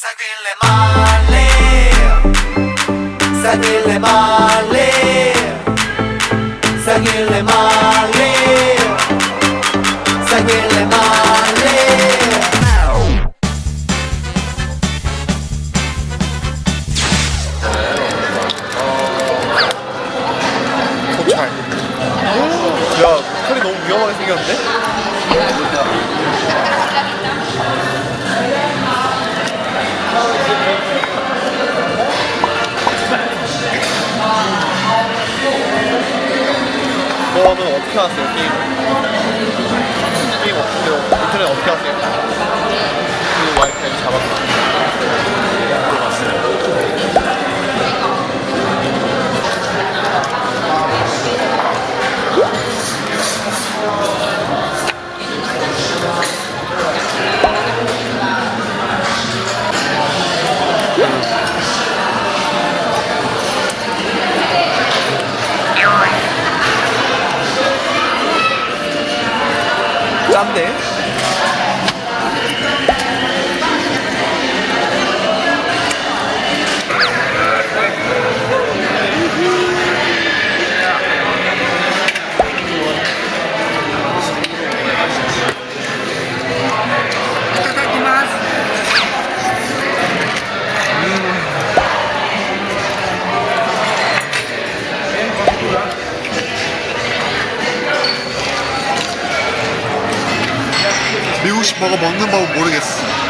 Sáquenle male, sáquenle male, sáquenle male. 어떻게 하세요, 게임? 게임 어떻게, 인터넷 어떻게 하세요? 그 와이파이 잡았나? 짠데? 미국 식 버거 먹는 법은 모르겠어.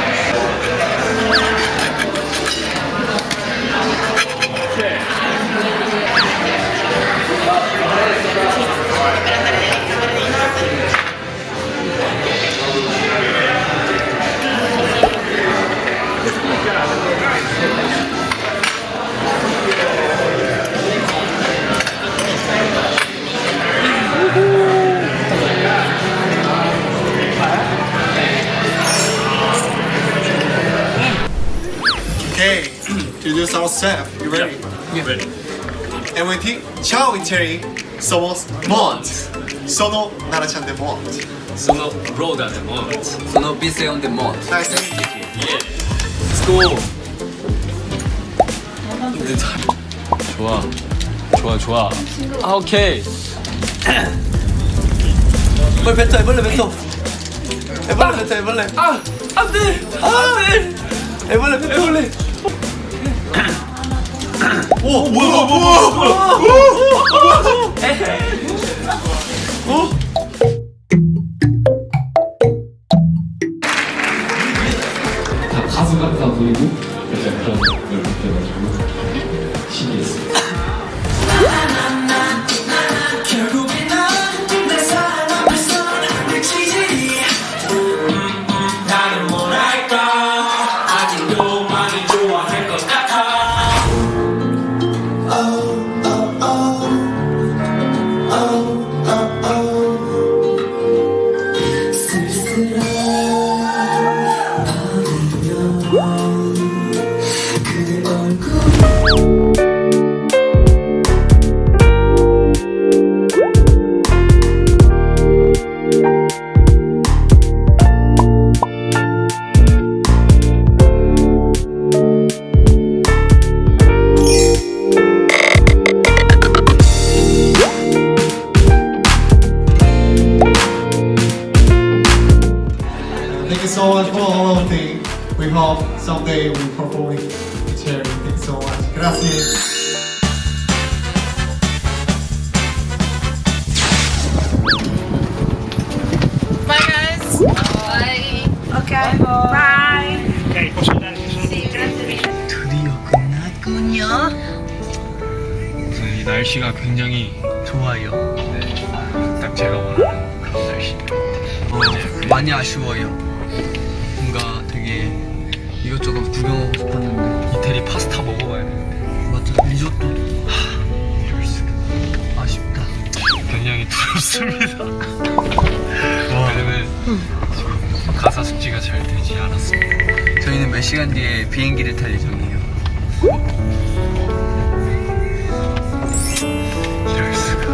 introduce ourselves. You ready? Yeah. Ready. MIT, ciao Italy, somos Mont. Sono Narachan de Mont. Sono Roda de Mont. Sono busy on the mod. Nice to meet you. Yeah. Let's go. 근데 잘. 좋아. 좋아 좋아. 아 오케이. 빨리 뱉어, 애벌레 뱉어. 애벌레 뱉어, 애벌레. 아 안돼 안돼. 애벌레 뱉어. 애벌레. 오 뭐야 뭐야 뭐야. 다 가수 같아 보이고 그런 걸 느껴가지고 신기했어요. 결 We hope someday we perform in charity. Thank you so much. Gracias. Bye guys. Bye. Okay. Bye. Grazie mille. 드디어 끝났군요. 우선 이 날씨가 굉장히 좋아요. 네, 딱 제가 원하는 그런 날씨입니다. 어, 많이 아쉬워요. 뭔가 되게 이것저것 구경하고 싶었는데 이태리 파스타 먹어봐야 되는데 맞아 리조또도 이럴 수가. 아쉽다. 굉장히 두렵습니다. 왜냐면 지금 가사 숙지가 잘 되지 않았습니다. 저희는 몇 시간 뒤에 비행기를 탈 예정이에요. 이럴 수가.